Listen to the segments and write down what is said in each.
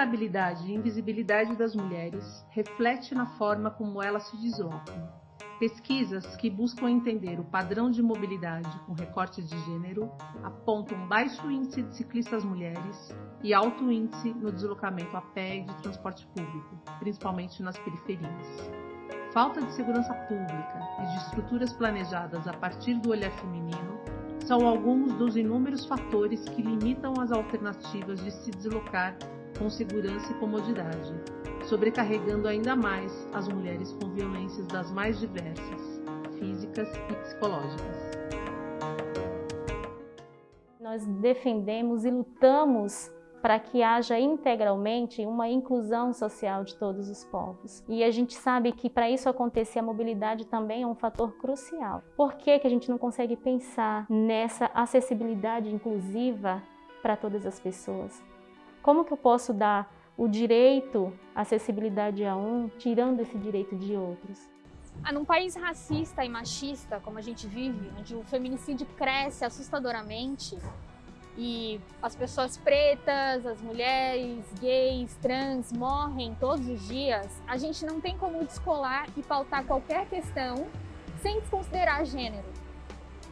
vulnerabilidade e invisibilidade das mulheres reflete na forma como elas se deslocam. Pesquisas que buscam entender o padrão de mobilidade com recorte de gênero apontam baixo índice de ciclistas mulheres e alto índice no deslocamento a pé e de transporte público, principalmente nas periferias. Falta de segurança pública e de estruturas planejadas a partir do olhar feminino são alguns dos inúmeros fatores que limitam as alternativas de se deslocar com segurança e comodidade, sobrecarregando ainda mais as mulheres com violências das mais diversas, físicas e psicológicas. Nós defendemos e lutamos para que haja integralmente uma inclusão social de todos os povos. E a gente sabe que para isso acontecer a mobilidade também é um fator crucial. Por que, que a gente não consegue pensar nessa acessibilidade inclusiva para todas as pessoas? Como que eu posso dar o direito à acessibilidade a um, tirando esse direito de outros? Ah, num país racista e machista, como a gente vive, onde o feminicídio cresce assustadoramente, e as pessoas pretas, as mulheres, gays, trans morrem todos os dias, a gente não tem como descolar e pautar qualquer questão sem desconsiderar gênero.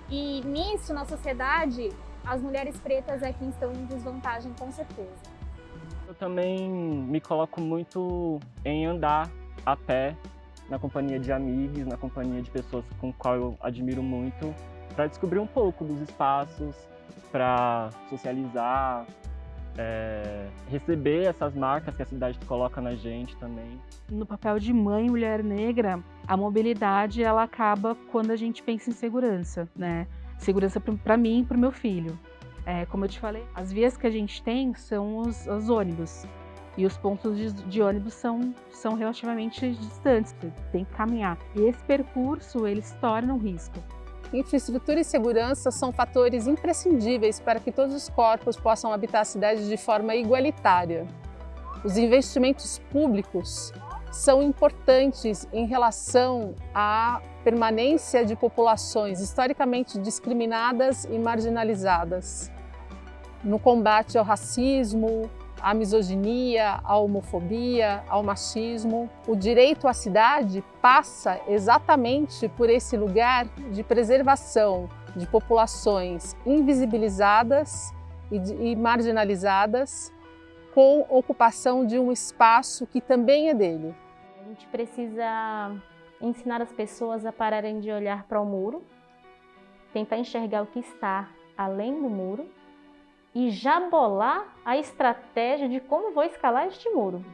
E nisso, na sociedade, as mulheres pretas é quem estão em desvantagem com certeza. Eu também me coloco muito em andar a pé, na companhia de amigos, na companhia de pessoas com qual eu admiro muito, para descobrir um pouco dos espaços, para socializar, é, receber essas marcas que a cidade coloca na gente também. No papel de mãe mulher negra, a mobilidade ela acaba quando a gente pensa em segurança, né? Segurança para mim e para o meu filho. É, como eu te falei, as vias que a gente tem são os, os ônibus. E os pontos de, de, ônibus são, são relativamente distantes, você tem que caminhar. E esse percurso, ele se torna um risco. Infraestrutura e segurança são fatores imprescindíveis para que todos os corpos possam habitar a cidade de forma igualitária. Os investimentos públicos são importantes em relação à permanência de populações historicamente discriminadas e marginalizadas, no combate ao racismo, à misoginia, à homofobia, ao machismo. O direito à cidade passa exatamente por esse lugar de preservação de populações invisibilizadas e, marginalizadas com ocupação de um espaço que também é dele. A gente precisa ensinar as pessoas a pararem de olhar para o muro, tentar enxergar o que está além do muro e já bolar a estratégia de como vou escalar este muro.